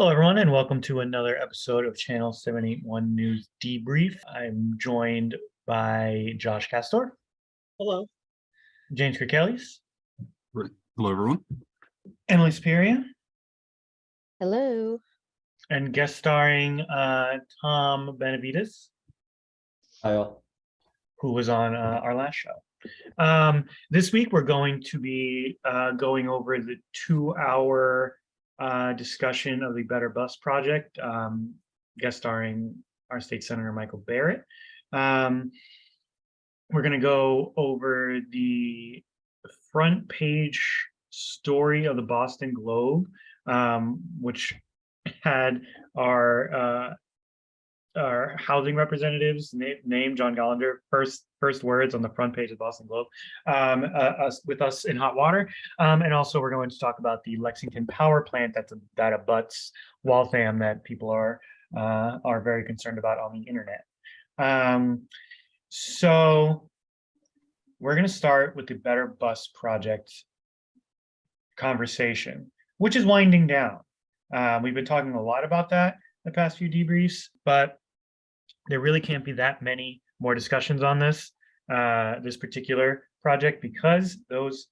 Hello, everyone, and welcome to another episode of Channel 781 News Debrief. I'm joined by Josh Castor, Hello. James Kirkelis, Right. Hello, everyone. Emily Spearia, Hello. and guest starring uh, Tom Benavides, Hi all. who was on uh, our last show. Um, this week, we're going to be uh, going over the two-hour uh, discussion of the Better Bus Project, um, guest starring our state senator Michael Barrett. Um, we're going to go over the front page story of the Boston Globe, um, which had our uh, our housing representatives name, John Gollander first first words on the front page of Boston Globe um, uh, us with us in hot water, um, and also we're going to talk about the Lexington power plant that's a, that abuts Waltham that people are uh, are very concerned about on the internet. Um, so we're going to start with the Better Bus Project conversation, which is winding down. Uh, we've been talking a lot about that the past few debriefs, but there really can't be that many more discussions on this, uh, this particular project because those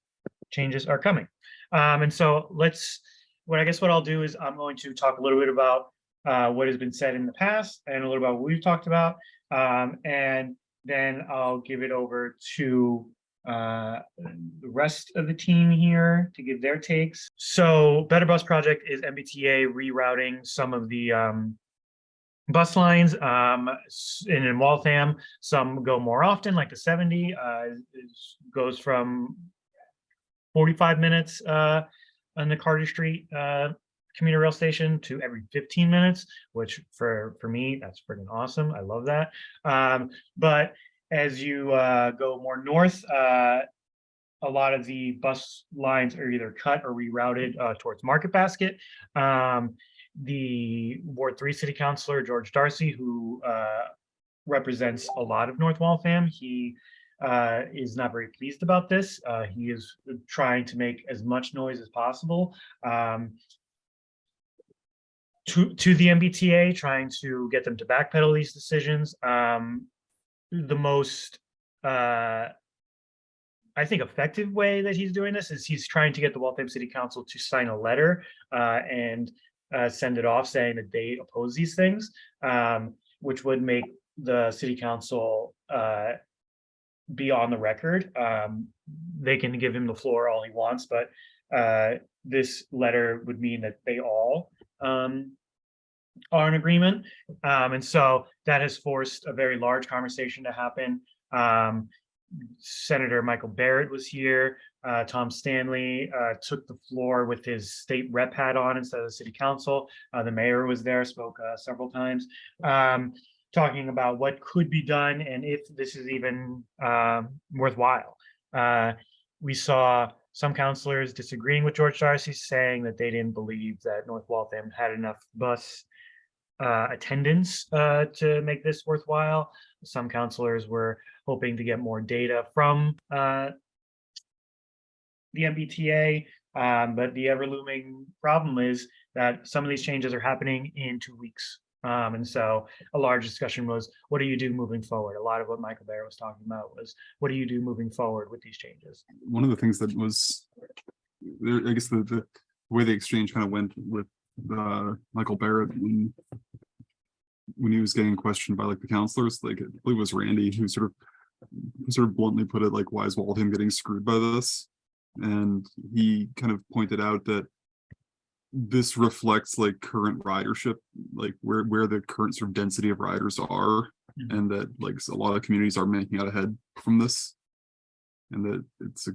changes are coming. Um, and so let's, what I guess what I'll do is I'm going to talk a little bit about uh, what has been said in the past and a little about what we've talked about. Um, and then I'll give it over to uh, the rest of the team here to give their takes. So Better Bus Project is MBTA rerouting some of the um, bus lines um, and in Waltham. Some go more often, like the 70 uh, goes from 45 minutes uh, on the Carter Street uh, commuter rail station to every 15 minutes, which for for me that's freaking awesome. I love that. Um, but as you uh, go more north, uh, a lot of the bus lines are either cut or rerouted uh, towards Market Basket. Um, the Ward Three City Councilor George Darcy, who uh, represents a lot of North Waltham, he uh, is not very pleased about this. Uh, he is trying to make as much noise as possible. Um, to, to the MBTA, trying to get them to backpedal these decisions. Um, the most uh, I think effective way that he's doing this is he's trying to get the Waltham City Council to sign a letter uh, and uh, send it off saying that they oppose these things, um, which would make the city council uh, be on the record. Um, they can give him the floor all he wants, but uh, this letter would mean that they all um, are in agreement. Um, and so that has forced a very large conversation to happen. Um, Senator Michael Barrett was here. Uh, Tom Stanley uh, took the floor with his state rep hat on instead of the city council. Uh, the mayor was there, spoke uh, several times, um, talking about what could be done and if this is even um, worthwhile. Uh, we saw some councilors disagreeing with George Darcy, saying that they didn't believe that North Waltham had enough bus uh, attendance uh, to make this worthwhile. Some counselors were hoping to get more data from uh, the MBTA, um, but the ever looming problem is that some of these changes are happening in two weeks. Um, and so a large discussion was, what do you do moving forward? A lot of what Michael Barrett was talking about was, what do you do moving forward with these changes? One of the things that was, I guess the, the way the exchange kind of went with uh, Michael Barrett when when he was getting questioned by like the counselors, like it was Randy who sort of sort of bluntly put it like, why is Waltham getting screwed by this? And he kind of pointed out that this reflects like current ridership, like where where the current sort of density of riders are, Mhm. and that like a lot of communities are making out ahead from this. And that it's a,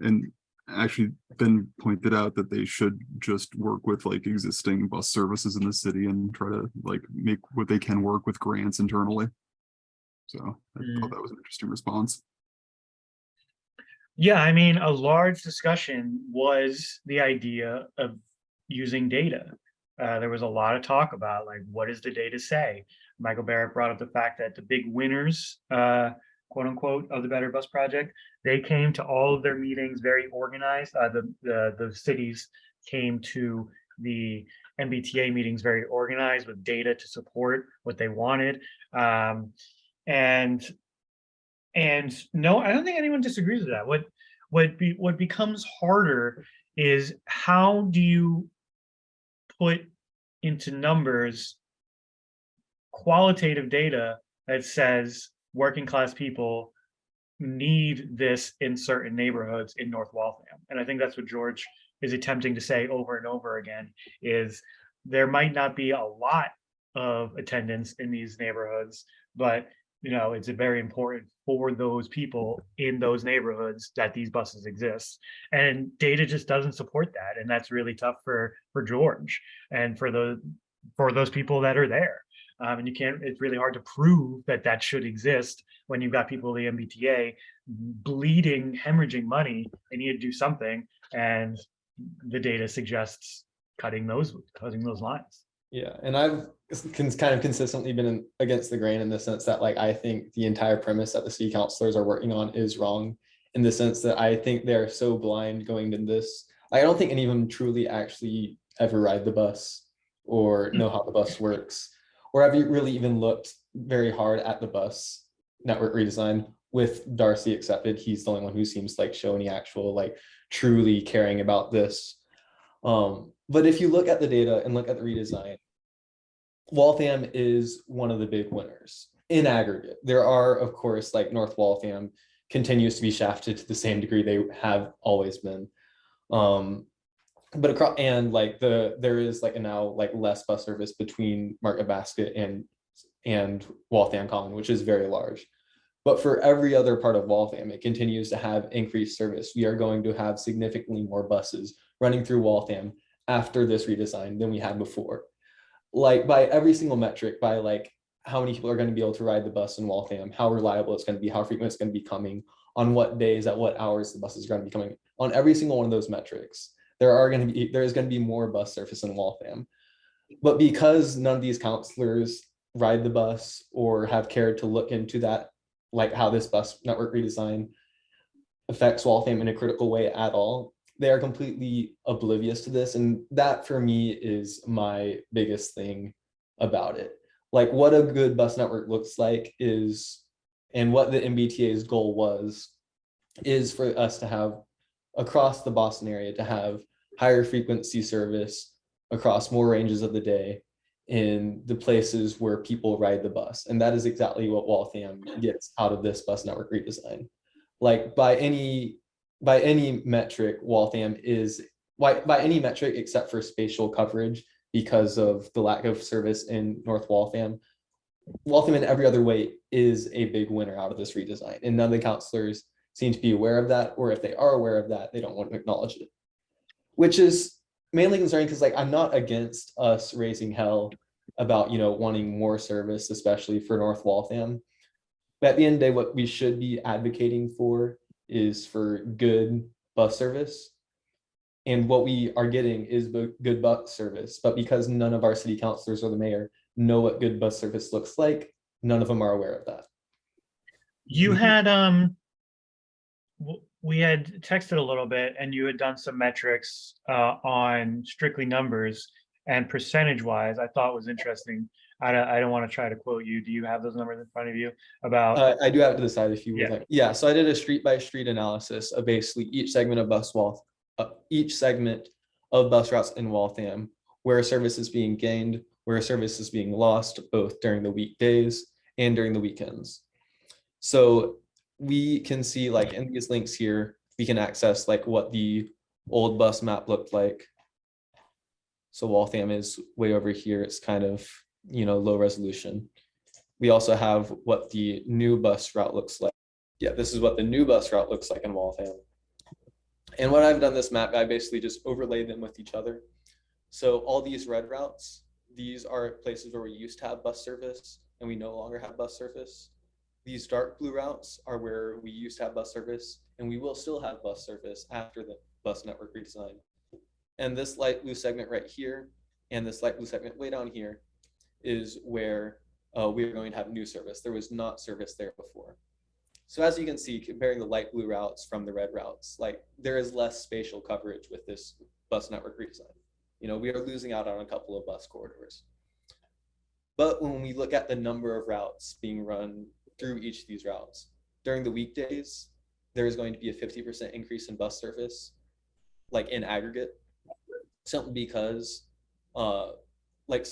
and actually then pointed out that they should just work with like existing bus services in the city and try to like make what they can work with grants internally. So I Mm. thought that was an interesting response. Yeah, I mean, a large discussion was the idea of using data. Uh, there was a lot of talk about like, what does the data say? Michael Barrett brought up the fact that the big winners, uh, quote unquote, of the Better Bus Project, they came to all of their meetings very organized. Uh, the, the, the cities came to the MBTA meetings very organized with data to support what they wanted. Um, and and no, I don't think anyone disagrees with that. What what be what becomes harder is how do you put into numbers qualitative data that says working class people need this in certain neighborhoods in North Waltham. And I think that's what George is attempting to say over and over again is there might not be a lot of attendance in these neighborhoods, but you know, it's very important for those people in those neighborhoods that these buses exist. And data just doesn't support that. And that's really tough for for George and for the for those people that are there. Um, and you can't, it's really hard to prove that that should exist when you've got people, the MBTA, bleeding, hemorrhaging money, they need to do something. And the data suggests cutting those, cutting those lines. Yeah, and I've kind of consistently been in- against the grain in the sense that like I think the entire premise that the city councilors are working on is wrong. In the sense that I think they're so blind going to this. I don't think any of them truly actually ever ride the bus or know how the bus works. Or have you really even looked very hard at the bus network redesign with Darcy accepted? He's the only one who seems like show any actual like truly caring about this. Um, but if you look at the data and look at the redesign, Waltham is one of the big winners in aggregate. There are, of course, like North Waltham continues to be shafted to the same degree they have always been. Um, but across and like the there is like a now like less bus service between Market Basket and and Waltham Common, which is very large. But for every other part of Waltham, it continues to have increased service. We are going to have significantly more buses running through Waltham after this redesign than we had before. Like by every single metric, by like how many people are going to be able to ride the bus in Waltham, how reliable it's going to be, how frequent it's going to be coming, on what days, at what hours the buses are going to be coming. On every single one of those metrics, there are going to be there is going to be more bus surface in Waltham. But because none of these counselors ride the bus or have cared to look into that, like how this bus network redesign affects Waltham in a critical way at all, they are completely oblivious to this. And that for me is my biggest thing about it. Like what a good bus network looks like is, and what the MBTA's goal was, is for us to have across the Boston area to have higher frequency service across more ranges of the day in the places where people ride the bus. And that is exactly what Waltham gets out of this bus network redesign. Like by any by any metric, Waltham is by, by any metric except for spatial coverage because of the lack of service in North Waltham. Waltham in every other way is a big winner out of this redesign. And none of the counselors seem to be aware of that, or if they are aware of that, they don't want to acknowledge it. Which is mainly concerning because like I'm not against us raising hell about you know wanting more service, especially for North Waltham. But at the end of the day, what we should be advocating for is for good bus service. And what we are getting is good bus service, but because none of our city councilors or the mayor know what good bus service looks like, none of them are aware of that. You had, um, we had texted a little bit and you had done some metrics, uh, on strictly numbers and percentage wise, I thought was interesting. I don't, I don't want to try to quote you. Do you have those numbers in front of you about? Uh, I do have to the side if you would Yeah. like, yeah, so I did a street by street analysis of basically each segment of bus Walth, uh, each segment of bus routes in Waltham, where a service is being gained, where a service is being lost, both during the weekdays and during the weekends. So we can see like in these links here, we can access like what the old bus map looked like. So Waltham is way over here. It's kind of, you know, low resolution. We also have what the new bus route looks like. Yeah, this is what the new bus route looks like in Waltham. And what I've done this map, I basically just overlaid them with each other. So all these red routes, these are places where we used to have bus service and we no longer have bus service. These dark blue routes are where we used to have bus service and we will still have bus service after the bus network redesign. And this light blue segment right here and this light blue segment way down here is where uh, we are going to have new service. There was not service there before. So as you can see, comparing the light blue routes from the red routes, like there is less spatial coverage with this bus network redesign. You know, we are losing out on a couple of bus corridors. But when we look at the number of routes being run through each of these routes, during the weekdays, there is going to be a fifty percent increase in bus service, like in aggregate. Simply because, uh, like,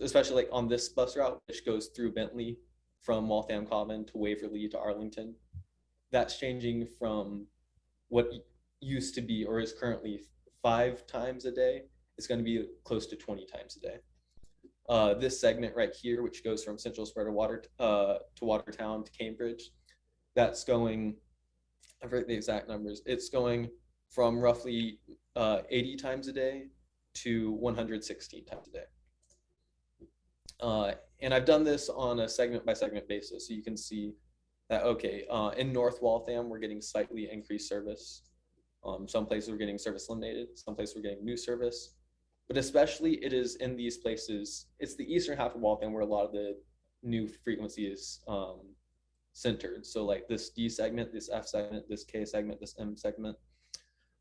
especially like on this bus route, which goes through Bentley from Waltham Common to Waverly to Arlington. That's changing from what used to be or is currently five times a day. It's going to be close to 20 times a day. Uh, this segment right here, which goes from Central Square to Water uh, to Watertown to Cambridge, that's going. I forget the exact numbers. It's going from roughly uh, 80 times a day to 116 times a day. Uh, and I've done this on a segment by segment basis, so you can see that, okay, uh, in North Waltham, we're getting slightly increased service. Um, some places we're getting service eliminated, some places we're getting new service. But especially it is in these places, it's the eastern half of Waltham where a lot of the new frequency is um, centered. So like this D segment, this F segment, this K segment, this M segment.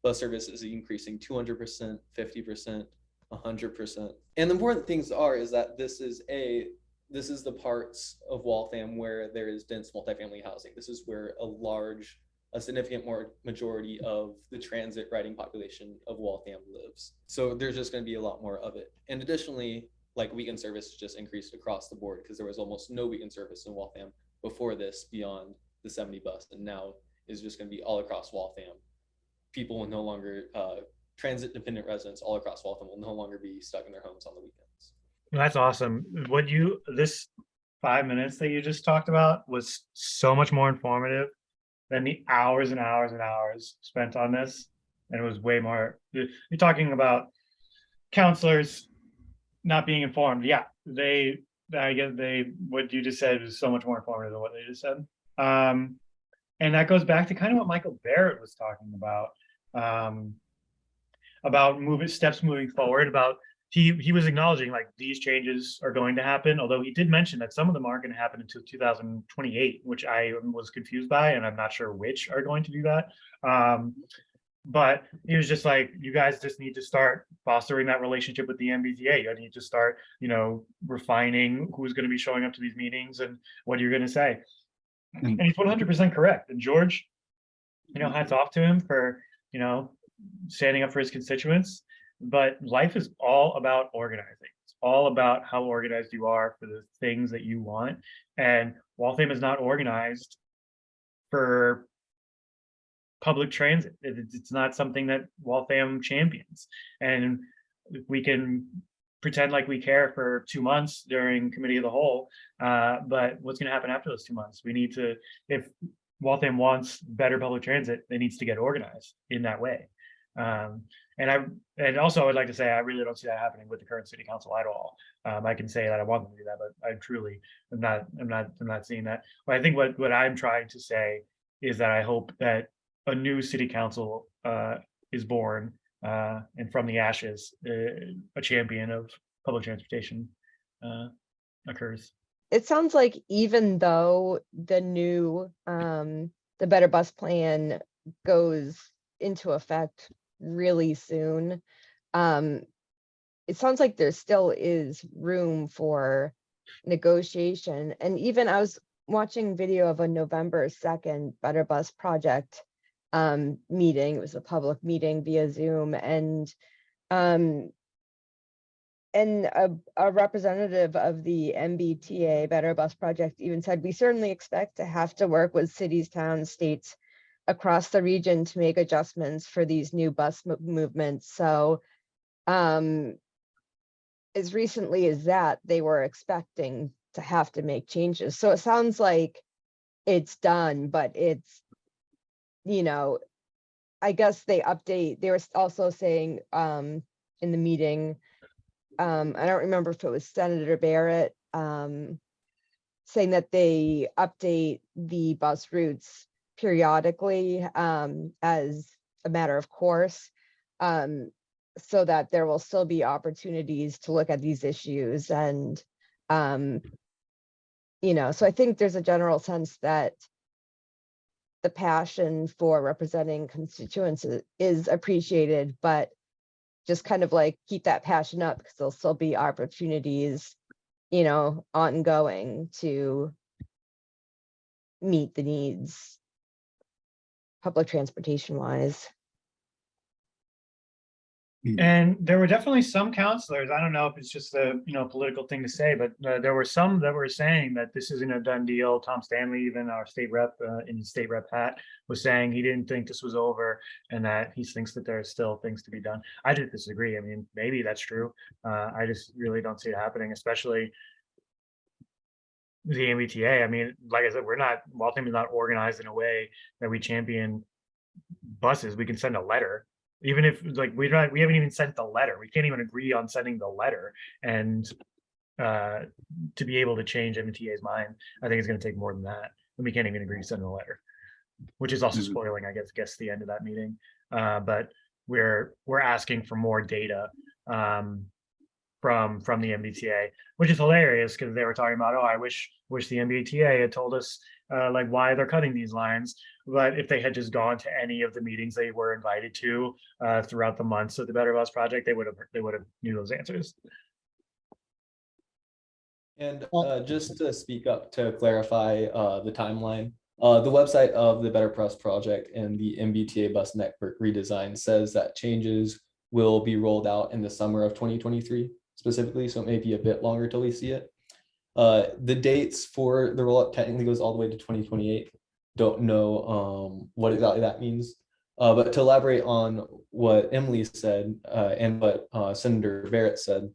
Bus service is increasing 200%, 50%, 100%. And the important things are is that this is a this is the parts of Waltham where there is dense multifamily housing. This is where a large, a significant more majority of the transit riding population of Waltham lives. So there's just going to be a lot more of it. And additionally, like weekend service just increased across the board because there was almost no weekend service in Waltham before this beyond the 70 bus. And now is just going to be all across Waltham. People will no longer, uh, transit dependent residents all across Waltham will no longer be stuck in their homes on the weekends. That's awesome. What you, this five minutes that you just talked about was so much more informative than the hours and hours and hours spent on this. And it was way more, you're talking about counselors not being informed. Yeah, they, I guess they, what you just said was so much more informative than what they just said. Um, and that goes back to kind of what Michael Barrett was talking about. Um, about moving steps moving forward, about he he was acknowledging like these changes are going to happen although he did mention that some of them aren't going to happen until 2028 which i was confused by and i'm not sure which are going to do that. Um but he was just like you guys just need to start fostering that relationship with the mbta you need to start you know refining who's going to be showing up to these meetings and what you're going to say. And and he's 100% correct and george you know hats off to him for you know standing up for his constituents but life is all about organizing. It's all about how organized you are for the things that you want. And Waltham is not organized for public transit. It's- not something that Waltham champions. And we can pretend like we care for two months during committee of the whole. Uh, but what's gonna happen after those two months? We need to, if Waltham wants better public transit, it needs to get organized in that way. Um, and I, and also I'd like to say, I really don't see that happening with the current city council at all. Um, I can say that I want them to do that, but I truly am not, I'm not, I'm not seeing that. But I think what, what I'm trying to say is that I hope that a new city council, uh, is born, uh, and from the ashes, uh, a champion of public transportation, uh, occurs. It sounds like even though the new, um, the Better Bus Plan goes into effect really soon, um, it sounds like there still is room for negotiation. And even I was watching video of a November second Better Bus Project um, meeting. It was a public meeting via Zoom and um, and a, a representative of the MBTA Better Bus Project even said, we certainly expect to have to work with cities, towns, states across the region to make adjustments for these new bus mo- movements. So um, as recently as that, they were expecting to have to make changes. So it sounds like it's done, but it's, you know, I guess they update, they were also saying um, in the meeting, um, I don't remember if it was Senator Barrett, um, saying that they update the bus routes periodically, um, as a matter of course. Um, so that there will still be opportunities to look at these issues and, um, you know, so I think there's a general sense that the passion for representing constituents is appreciated, but just kind of like keep that passion up because there'll still be opportunities, you know, ongoing to meet the needs public transportation wise. And there were definitely some counselors, I don't know if it's just a, you know, political thing to say, but uh, there were some that were saying that this isn't a done deal. Tom Stanley, even our state rep, uh, in his state rep hat, was saying he didn't think this was over and that he thinks that there are still things to be done. I didn't disagree. I mean, maybe that's true. Uh, I just really don't see it happening, especially the MBTA. I mean, like I said, we're not, Waltham is not organized in a way that we champion buses. We can send a letter even if like we're not we haven't even sent the letter we can't even agree on sending the letter and uh to be able to change mta's mind i think it's going to take more than that and we can't even agree to send a letter which is also Mhm. spoiling i guess guess the end of that meeting uh but we're we're asking for more data um from from the mbta which is hilarious because they were talking about oh i wish wish the mbta had told us uh, like why they're cutting these lines but if they had just gone to any of the meetings they were invited to uh, throughout the months of the Better Bus Project, they would have, they would have knew those answers. And uh, just to speak up to clarify uh, the timeline, uh, the website of the Better Bus Project and the MBTA bus network redesign says that changes will be rolled out in the summer of 2023 specifically, so it may be a bit longer till we see it. Uh, The dates for the rollout technically goes all the way to 2028. Don't know um, what exactly that means. Uh, But to elaborate on what Emily said uh, and what uh, Senator Barrett said,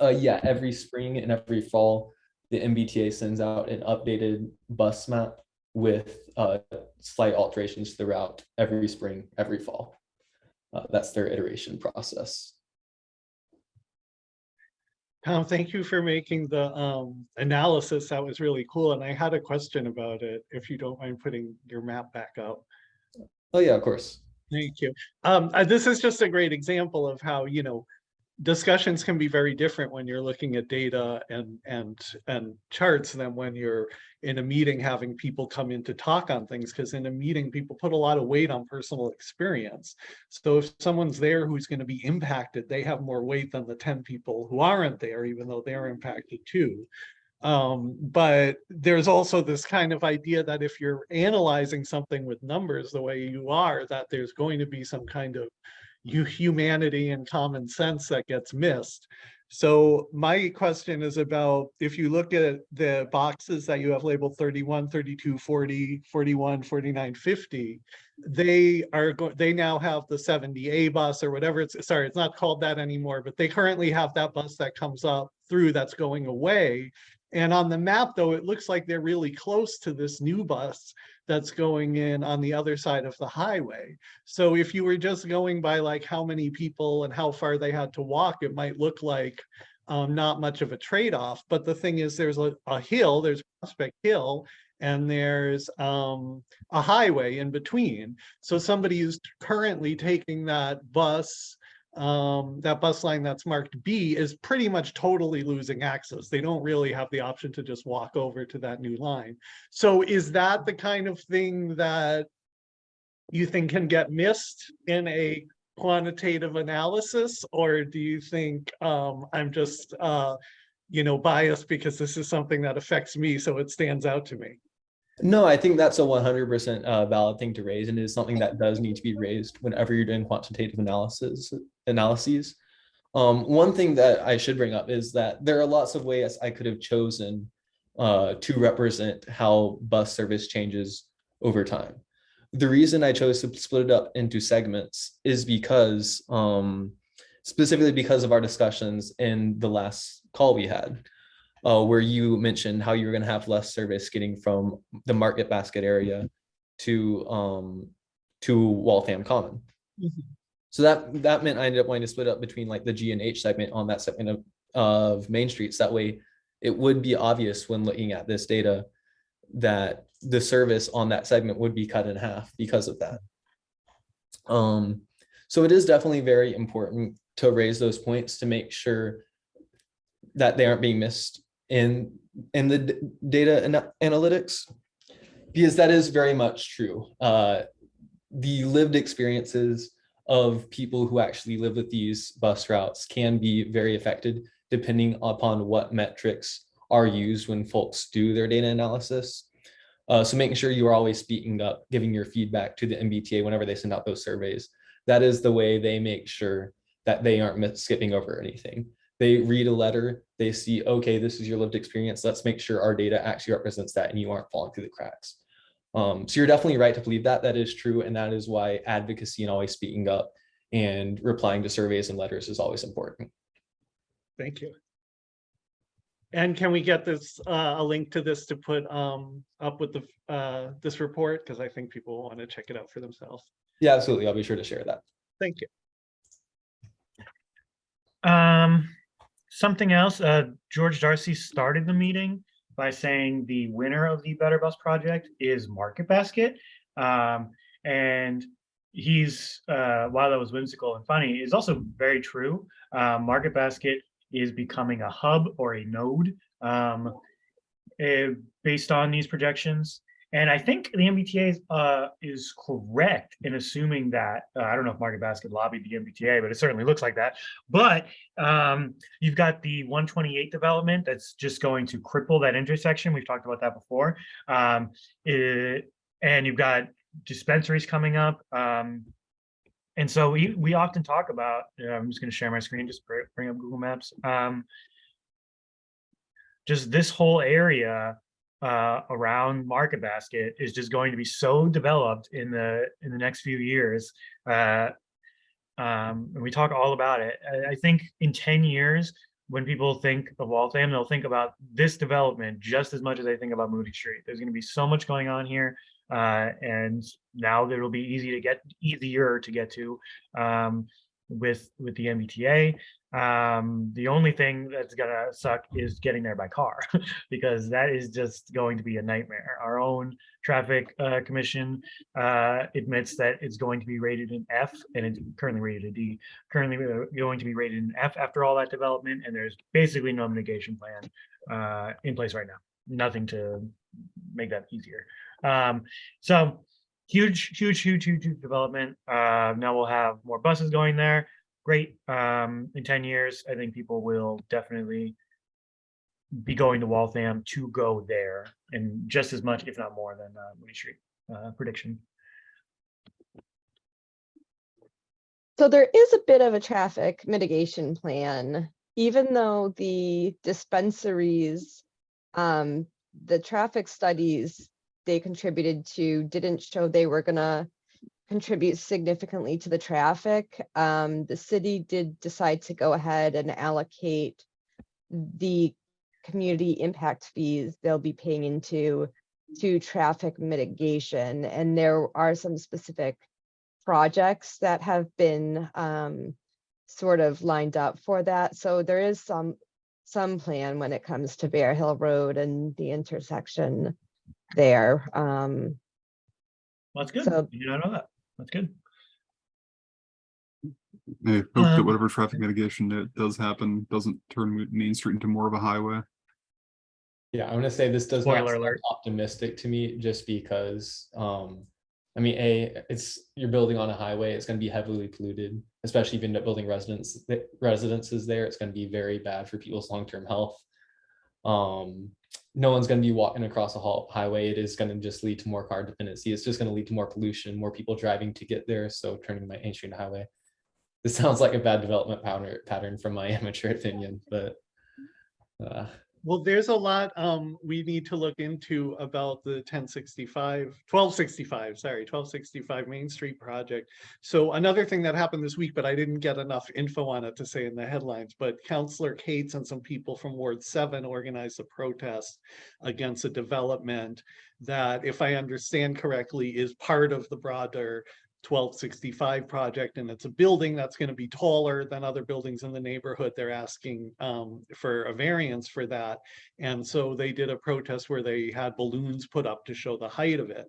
uh, yeah, every spring and every fall, the MBTA sends out an updated bus map with uh, slight alterations to the route every spring, every fall. That's their iteration process. Tom, thank you for making the um analysis. That was really cool. And I had a question about it, if you don't mind putting your map back up. Oh, yeah, of course. Thank you. Um, uh, this is just a great example of how, you know, discussions can be very different when you're looking at data and, and, and charts than when you're in a meeting having people come in to talk on things, because in a meeting, people put a lot of weight on personal experience. So if someone's there who's going to be impacted, they have more weight than the ten people who aren't there, even though they're impacted too. Um, but there's also this kind of idea that if you're analyzing something with numbers the way you are, that there's going to be some kind of humanity and common sense that gets missed. So my question is about, if you look at the boxes that you have labeled 31, 32, 40, 41, 49, 50, they are, they now have the 70A bus or whatever it's, sorry, it's not called that anymore, but they currently have that bus that comes up through that's going away. And on the map, though, it looks like they're really close to this new bus that's going in on the other side of the highway. So if you were just going by like how many people and how far they had to walk, it might look like um, not much of a trade-off. But the thing is, there's a, a hill, there's Prospect Hill, and there's um, a highway in between. So somebody who's currently taking that bus, um, that bus line that's marked B is pretty much totally losing access. They don't really have the option to just walk over to that new line. So is that the kind of thing that you think can get missed in a quantitative analysis? Or do you think um, I'm just, uh, you know, biased because this is something that affects me, so it stands out to me? No, I think that's a one hundred percent uh valid thing to raise and is something that does need to be raised whenever you're doing quantitative analysis analyses. Um, one thing that I should bring up is that there are lots of ways I could have chosen uh to represent how bus service changes over time. The reason I chose to split it up into segments is because um specifically because of our discussions in the last call we had uh, where you mentioned how you were going to have less service getting from the market basket area to um to Waltham Common. Mhm. So that that meant I ended up wanting to split up between like the G and H segment on that segment of of Main Streets. That way, it would be obvious when looking at this data that the service on that segment would be cut in half because of that. Um, so it is definitely very important to raise those points to make sure that they aren't being missed in in the data ana- analytics because that is very much true uh the lived experiences of people who actually live with these bus routes can be very affected depending upon what metrics are used when folks do their data analysis. Uh, so making sure you are always speaking up, giving your feedback to the MBTA whenever they send out those surveys. That is the way they make sure that they aren't skipping over anything. They read a letter, they see, okay, this is your lived experience. Let's make sure our data actually represents that and you aren't falling through the cracks. Um, so you're definitely right to believe that that is true. And that is why advocacy and always speaking up and replying to surveys and letters is always important. Thank you. And can we get this, uh, a link to this to put, um, up with the, uh, this report? Because I think people want to check it out for themselves. Yeah, absolutely. I'll be sure to share that. Thank you. Um, something else, uh, George Darcy started the meeting by saying the winner of the Better Bus Project is Market Basket. Um, and he's, uh, while that was whimsical and funny, is also very true. Uh, Market Basket is becoming a hub or a node, um, eh, based on these projections. And I think the MBTA is, uh, is correct in assuming that, uh, I don't know if Market Basket lobbied the MBTA, but it certainly looks like that. But um, you've got the 128 development that's just going to cripple that intersection. We've talked about that before. Um, it- and you've got dispensaries coming up. Um, and so we, we often talk about, I'm just going to share my screen, just bring up Google Maps. Um, just this whole area uh, around Market Basket is just going to be so developed in the in the next few years. Uh, um, and we talk all about it. I, I think in 10 years, when people think of Waltham, they'll think about this development just as much as they think about Moody Street. There's going to be so much going on here. Uh, and now it'll be easy to get easier to get to um, with with the MBTA. Um, the only thing that's gonna suck is getting there by car because that is just going to be a nightmare. Our own traffic uh, commission uh, admits that it's going to be rated an F and it's currently rated a D. Currently going to be rated an F after all that development, and there's basically no mitigation plan uh, in place right now. Nothing to make that easier. Um, so huge, huge, huge, huge, huge development. Uh, now we'll have more buses going there. Great. Um, in 10 years, I think people will definitely be going to Waltham to go there and just as much, if not more than uh, Street uh, prediction. So there is a bit of a traffic mitigation plan, even though the dispensaries, um, the traffic studies they contributed to didn't show they were gonna contribute significantly to the traffic. Um, the city did decide to go ahead and allocate the community impact fees they'll be paying into to traffic mitigation. And there are some specific projects that have been um, sort of lined up for that. So there is some some plan when it comes to Bear Hill Road and the intersection there. Um, Well, that's good. So- You don't know that. That's good. I hope that Um, whatever traffic mitigation that does happen doesn't turn Main Street into more of a highway. Yeah, I'm gonna say this does not Spoiler sound alert. optimistic to me, just because, um, I mean, A, it's, you're building on a highway, it's gonna be heavily polluted, especially if you end up building residents, residences there, it's gonna be very bad for people's long-term health. Um, no one's gonna be walking across a hall- highway, it is gonna just lead to more car dependency, it's just gonna lead to more pollution, more people driving to get there, so turning my into highway. This sounds like a bad development pattern, pattern from my amateur opinion, but, uh, Well, there's a lot um we need to look into about the 1065, 1265, sorry, twelve sixty-five Main Street project. So another thing that happened this week, but I didn't get enough info on it to say in the headlines, but Counselor Cates and some people from Ward Seven organized a protest against a development that, if I understand correctly, is part of the broader twelve sixty-five project, and it's a building that's gonna be taller than other buildings in the neighborhood. They're asking um for a variance for that. And so they did a protest where they had balloons put up to show the height of it.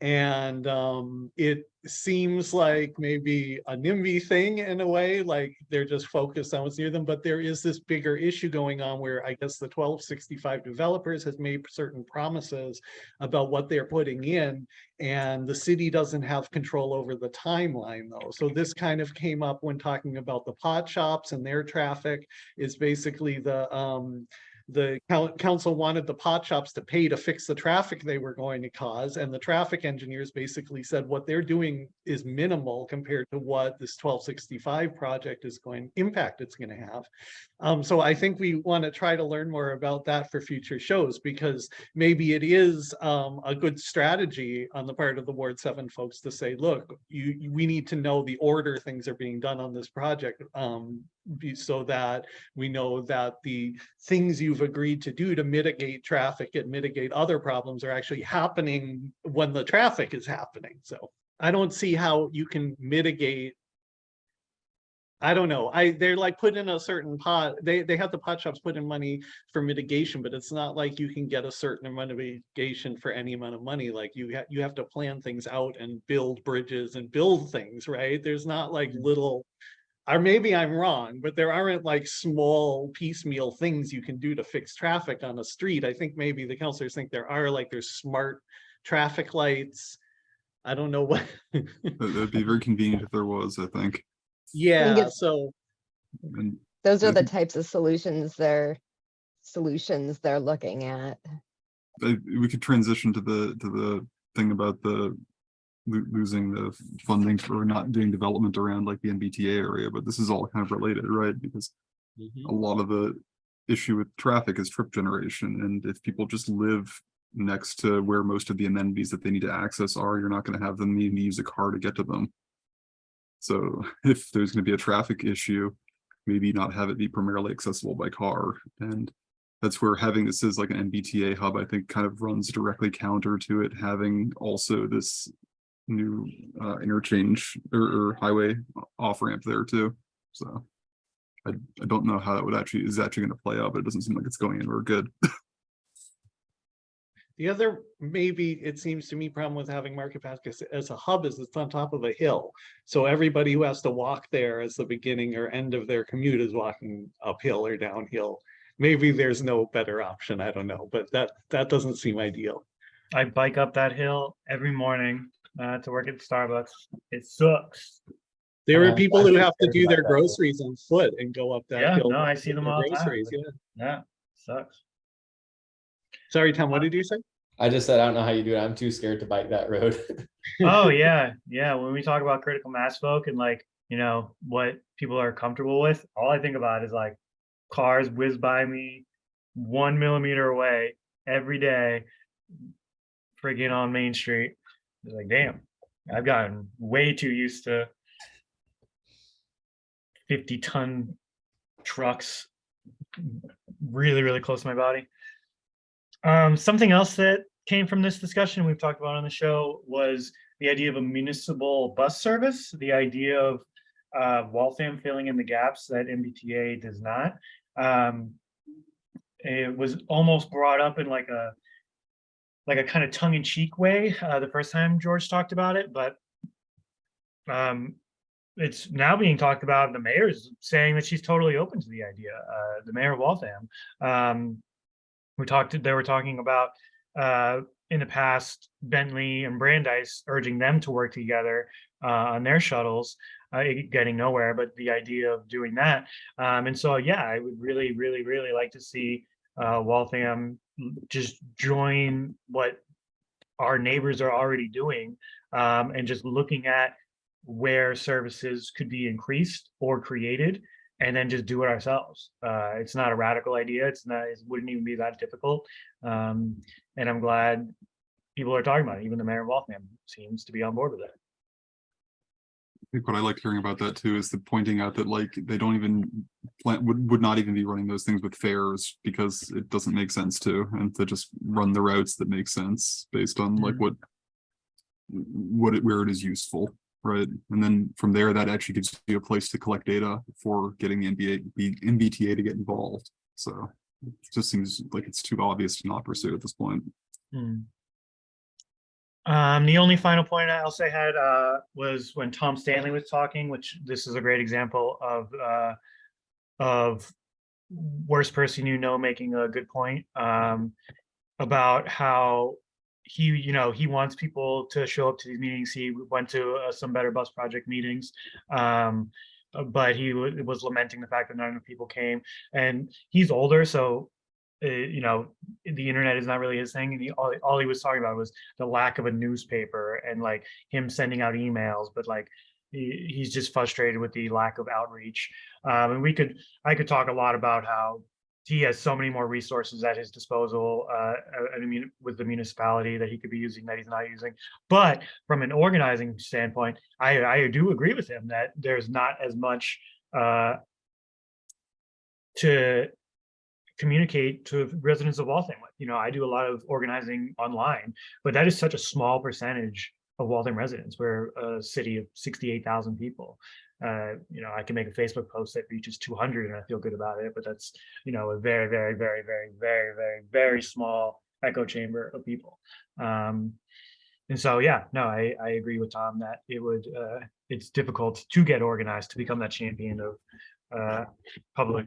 And um it seems like maybe a NIMBY thing in a way, like they're just focused on what's near them, but there is this bigger issue going on where I guess the twelve sixty-five developers has made certain promises about what they're putting in, and the city doesn't have control over the timeline though. So this kind of came up when talking about the pot shops and their traffic is basically the, um, the council wanted the pot shops to pay to fix the traffic they were going to cause, and the traffic engineers basically said what they're doing is minimal compared to what this twelve sixty-five project is going, impact it's gonna have. Um, so I think we want to try to learn more about that for future shows, because maybe it is um a good strategy on the part of the Ward Seven folks to say, look, you- we need to know the order things are being done on this project. Um, be- so that we know that the things you've agreed to do to mitigate traffic and mitigate other problems are actually happening when the traffic is happening. So I don't see how you can mitigate. I don't know. I, they're like put in a certain pot, they, they have the pot shops put in money for mitigation, but it's not like you can get a certain amount of mitigation for any amount of money. Like you have, you have to plan things out and build bridges and build things, right? There's not like mm-hmm. little. Or maybe I'm wrong, but there aren't like small piecemeal things you can do to fix traffic on a street. I think maybe the counselors think there are, like there's smart traffic lights. I don't know what. That- That'd be very convenient if there was, I think. Yeah, it's- so. And Those are the types of solutions they're, solutions they're looking at. We could transition to the, to the thing about the lo- losing the funding for not doing development around like the MBTA area, but this is all kind of related, right? Because mm-hmm. a lot of the issue with traffic is trip generation, and if people just live next to where most of the amenities that they need to access are, you're not gonna have them needing to use a car to get to them. So if there's gonna be a traffic issue, maybe not have it be primarily accessible by car, and that's where having this as like an MBTA hub, I think kind of runs directly counter to it, having also this new uh interchange or, or highway off ramp there too, so. I, I don't know how that would actually, is actually gonna play out, but it doesn't seem like it's going anywhere good. The other, maybe it seems to me, problem with having Market Basket as- as a hub is it's on top of a hill. So everybody who has to walk there as the beginning or end of their commute is walking uphill or downhill. Maybe there's no better option, I don't know, but that, that doesn't seem ideal. I bike up that hill every morning uh, to work at Starbucks. It sucks. There are Uh, people who have to do their groceries on foot and go up that Yeah, hill. no, I see them all the time. groceries, yeah. Yeah, sucks. Sorry, Tom, what did you say? I just said, I don't know how you do it. I'm too scared to bike that road. Oh yeah, yeah. When we talk about critical mass folk and like you know what people are comfortable with, all I think about is like cars whiz by me one millimeter away every day, friggin' on Main Street. Like, damn, I've gotten way too used to fifty ton trucks really, really close to my body. Um, something else that came from this discussion we've talked about on the show was the idea of a municipal bus service, the idea of uh, Waltham filling in the gaps that MBTA does not. Um, it was almost brought up in like a like a kind of tongue-in-cheek way uh, the first time George talked about it, but um, it's now being talked about. The mayor is saying that she's totally open to the idea. Uh, the mayor of Waltham. Um, we talked. They were talking about uh, in the past Bentley and Brandeis urging them to work together uh, on their shuttles, uh, getting nowhere. But the idea of doing that, um, and so yeah, I would really, really, really like to see uh, Waltham just join what our neighbors are already doing, um, and just looking at where services could be increased or created and then just do it ourselves. Uh, it's not a radical idea. It's not, it wouldn't even be that difficult. Um, and I'm glad people are talking about it. Even the mayor of Waltham seems to be on board with it. Think what I like hearing about that too is the pointing out that like they don't even plan, would, would not even be running those things with fares because it doesn't make sense to, and to just run the routes that make sense based on like Mhm. what what it, where it is useful, right? And then from there, that actually gives you a place to collect data for getting the NBA, the MBTA to get involved. So it just seems like it's too obvious to not pursue at this point. Hmm. Um, the only final point I'll say had, uh, was when Tom Stanley was talking, which this is a great example of, uh, of worst person you know making a good point, um, about how he, you know, he wants people to show up to these meetings. He went to uh, some Better Bus Project meetings. Um, but he was lamenting the fact that not enough people came and he's older, so uh, you know, the internet is not really his thing. And he, all, all he was talking about was the lack of a newspaper and like him sending out emails, but like he, he's just frustrated with the lack of outreach. Um, and we could, I could talk a lot about how he has so many more resources at his disposal, uh, I mean, with the municipality that he could be using that he's not using. But from an organizing standpoint, I, I do agree with him that there's not as much, uh, to communicate to residents of Waltham. You know, I do a lot of organizing online, but that is such a small percentage of Waltham residents. We're a city of 68,000 people. Uh, you know, I can make a Facebook post that reaches 200 and I feel good about it, but that's, you know, a very, very, very, very, very, very, very small echo chamber of people. Um, and so, yeah, no, I, I agree with Tom that it would, uh, it's difficult to get organized to become that champion of uh, public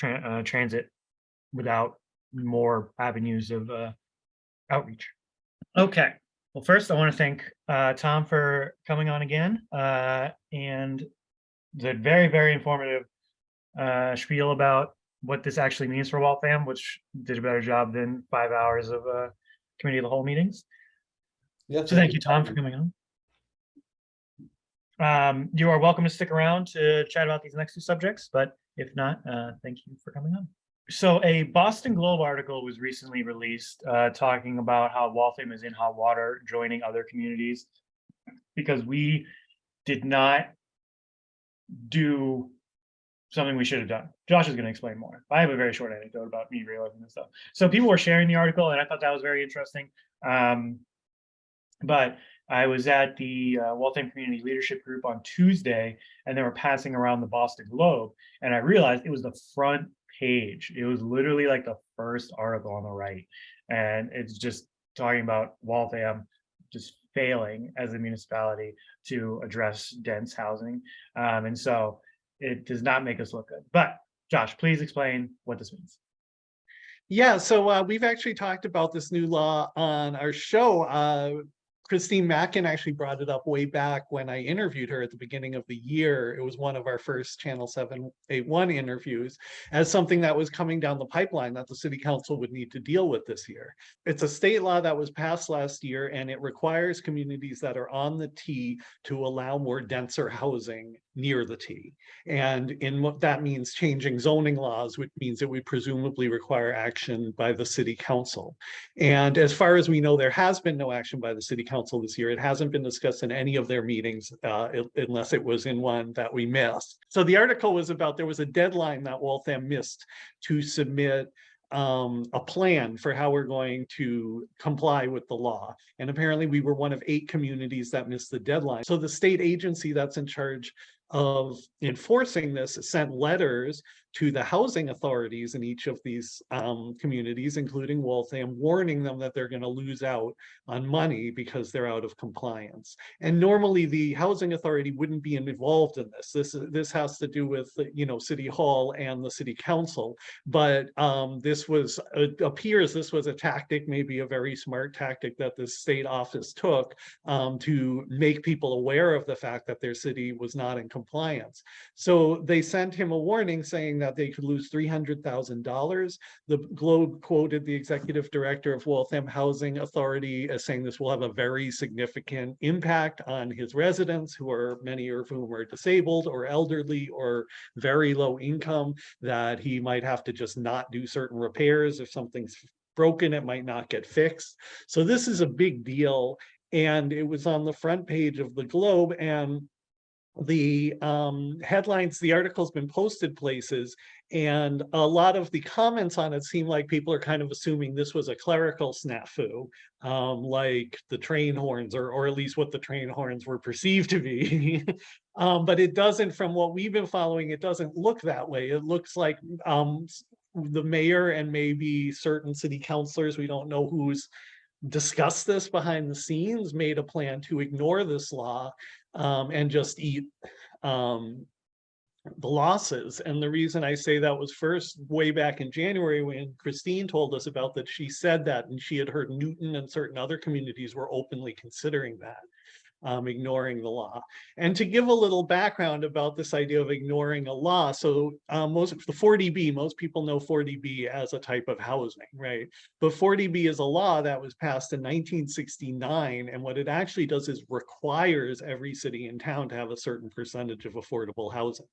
tran- uh, transit without more avenues of uh, outreach. Okay, well, first I want to thank uh, Tom for coming on again uh, and the very, very informative uh, spiel about what this actually means for Waltham, which did a better job than five hours of uh, committee of the whole meetings. Yeah. So thank you, Tom, for coming on. Um, you are welcome to stick around to chat about these next two subjects, but if not, uh, thank you for coming on. So a Boston Globe article was recently released uh, talking about how Waltham is in hot water, joining other communities because we did not do something we should have done. Josh is going to explain more. I have a very short anecdote about me realizing this stuff. So people were sharing the article, and I thought that was very interesting. Um, but I was at the uh, Waltham Community Leadership Group on Tuesday, and they were passing around the Boston Globe, and I realized it was the front page. It was literally like the first article on the right, and it's just talking about Waltham just failing as a municipality to address dense housing, um, and so it does not make us look good. But Josh, please explain what this means. Yeah, so uh, we've actually talked about this new law on our show. Uh, Christine Mackin actually brought it up way back when I interviewed her at the beginning of the year. It was one of our first Channel 781 interviews as something that was coming down the pipeline that the city council would need to deal with this year. It's a state law that was passed last year and it requires communities that are on the T to allow more denser housing near the T. And in what that means changing zoning laws, which means it would presumably require action by the city council. And as far as we know, there has been no action by the city council this year. It hasn't been discussed in any of their meetings, uh, it- unless it was in one that we missed. So the article was about, there was a deadline that Waltham missed to submit um, a plan for how we're going to comply with the law. And apparently we were one of eight communities that missed the deadline. So the state agency that's in charge of enforcing this sent letters to the housing authorities in each of these um, communities, including Waltham, warning them that they're going to lose out on money because they're out of compliance. And normally the housing authority wouldn't be involved in this. This, this has to do with, you know, City Hall and the City Council. But um, this was, it appears this was a tactic, maybe a very smart tactic that the state office took um, to make people aware of the fact that their city was not in compliance. So they sent him a warning saying that they could lose three hundred thousand dollars. The Globe quoted the executive director of Waltham Housing Authority as saying this will have a very significant impact on his residents, who are many of whom are disabled or elderly or very low income, that he might have to just not do certain repairs if something's broken, it might not get fixed. So this is a big deal. And it was on the front page of the Globe and the um headlines, the article's been posted places. And a lot of the comments on it seem like people are kind of assuming this was a clerical snafu. Um, like the train horns or or at least what the train horns were perceived to be. um, but it doesn't, from what we've been following, it doesn't look that way. It looks like um the mayor and maybe certain city councilors, we don't know who's discussed this behind the scenes, made a plan to ignore this law um, and just eat um, the losses. And the reason I say that was first way back in January when Christine told us about that, she said that and she had heard Newton and certain other communities were openly considering that um, ignoring the law. And to give a little background about this idea of ignoring a law, so um, most the 40B, most people know 40B as a type of housing, right? But 40B is a law that was passed in 1969, and what it actually does is requires every city and town to have a certain percentage of affordable housing.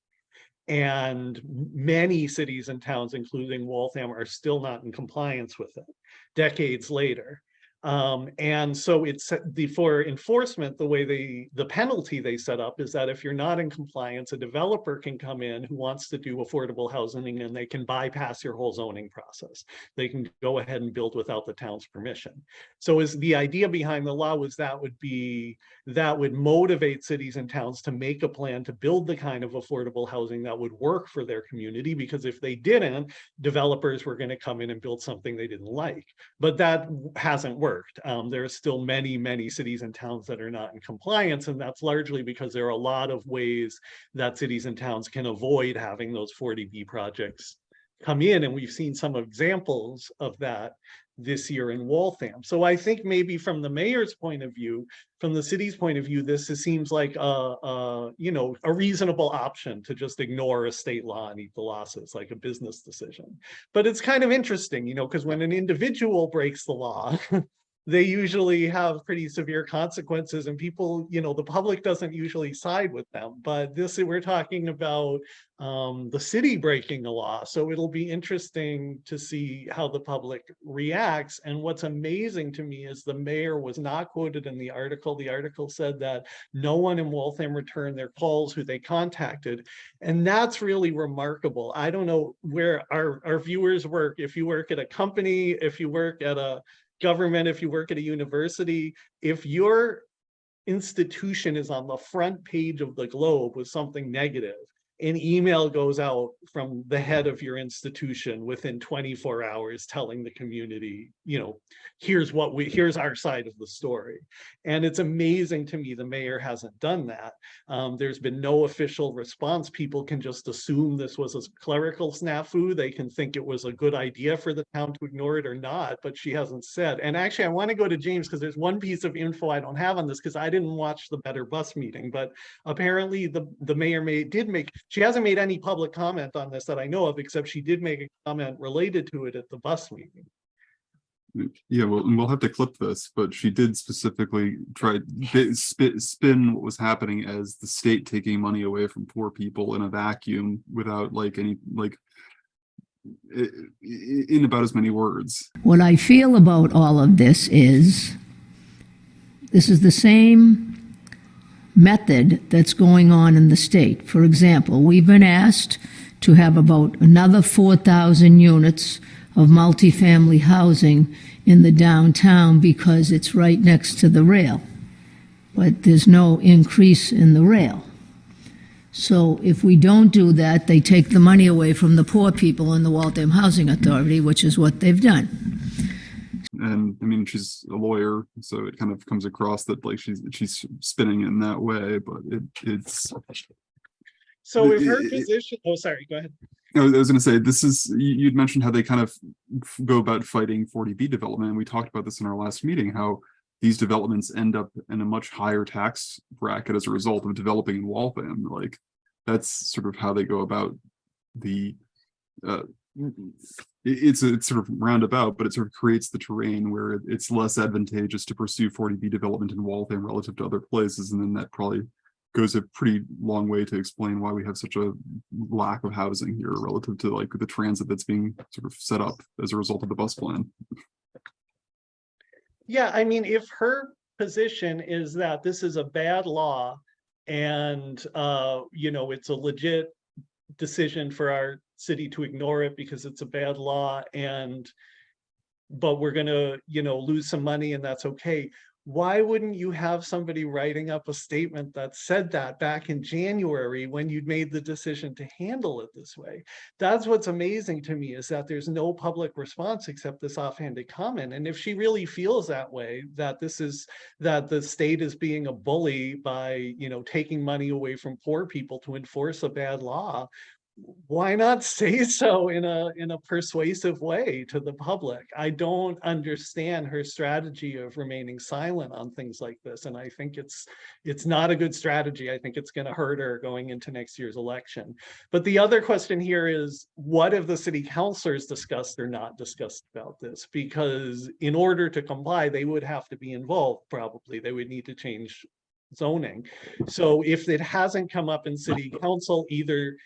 And many cities and towns, including Waltham, are still not in compliance with it decades later. Um, and so it's the, for enforcement, the way they, the penalty they set up is that if you're not in compliance, a developer can come in who wants to do affordable housing and they can bypass your whole zoning process. They can go ahead and build without the town's permission. So is the idea behind the law was that would be, that would motivate cities and towns to make a plan to build the kind of affordable housing that would work for their community, because if they didn't, developers were gonna come in and build something they didn't like. But that hasn't worked. Um, there are still many, many cities and towns that are not in compliance, and that's largely because there are a lot of ways that cities and towns can avoid having those 40B projects come in, and we've seen some examples of that this year in Waltham. So I think maybe from the mayor's point of view, from the city's point of view, this is- seems like a, a, you know, a reasonable option to just ignore a state law and eat the losses, like a business decision. But it's kind of interesting, you know, because when an individual breaks the law, they usually have pretty severe consequences and people, you know, the public doesn't usually side with them. But this, we're talking about um, the city breaking a law. So it'll be interesting to see how the public reacts. And what's amazing to me is the mayor was not quoted in the article. The article said that no one in Waltham returned their calls who they contacted. And that's really remarkable. I don't know where our, our viewers work. If you work at a company, if you work at a government, if you work at a university, if your institution is on the front page of the globe with something negative, an email goes out from the head of your institution within 24 hours telling the community, you know, here's what we, here's our side of the story. And it's amazing to me the mayor hasn't done that. Um, there's been no official response. People can just assume this was a clerical snafu. They can think it was a good idea for the town to ignore it or not, but she hasn't said. And actually, I want to go to James because there's one piece of info I don't have on this because I didn't watch the Better Bus meeting, but apparently the, the mayor may, did make, she hasn't made any public comment on this that I know of, except she did make a comment related to it at the bus meeting. Yeah, well, and we'll have to clip this, but she did specifically try to spin, spin what was happening as the state taking money away from poor people in a vacuum without like any, like i- i- in about as many words. What I feel about all of this is this is the same method that's going on in the state. For example, we've been asked to have about another 4,000 units of multifamily housing in the downtown because it's right next to the rail. But there's no increase in the rail. So if we don't do that, they take the money away from the poor people in the Waltham Housing Authority, which is what they've done. And I mean, she's a lawyer, so it kind of comes across that like she's, she's spinning it in that way, but it, it's. So if her I- I- position, oh, sorry, go ahead. I was gonna say, this is, you, you'd mentioned how they kind of go about fighting forty B development, and we talked about this in our last meeting, how. These developments end up in a much higher tax bracket as a result of developing in Waltham, like. That's sort of how they go about the, uh. It- it's, a- it's sort of roundabout, but it sort of creates the terrain where it's less advantageous to pursue forty B development in Waltham relative to other places, and then that probably. Goes a pretty long way to explain why we have such a lack of housing here relative to like the transit that's being sort of set up as a result of the bus plan. Yeah, I mean, if her position is that this is a bad law and, uh, you know, it's a legit decision for our city to ignore it because it's a bad law and but we're gonna, you know, lose some money and that's okay. why wouldn't you have somebody writing up a statement that said that back in January when you'd made the decision to handle it this way? That's what's amazing to me is that there's no public response except this offhanded comment. And if she really feels that way, that this is, that the state is being a bully by, you know, taking money away from poor people to enforce a bad law, why not say so in a in a persuasive way to the public? I don't understand her strategy of remaining silent on things like this and i think it's it's not a good strategy. I think it's going to hurt her going into next year's election. But the other question here is what have the city councilors discussed or not discussed about this? Because in order to comply they would have to be involved probably. They would need to change zoning. So if it hasn't come up in city council either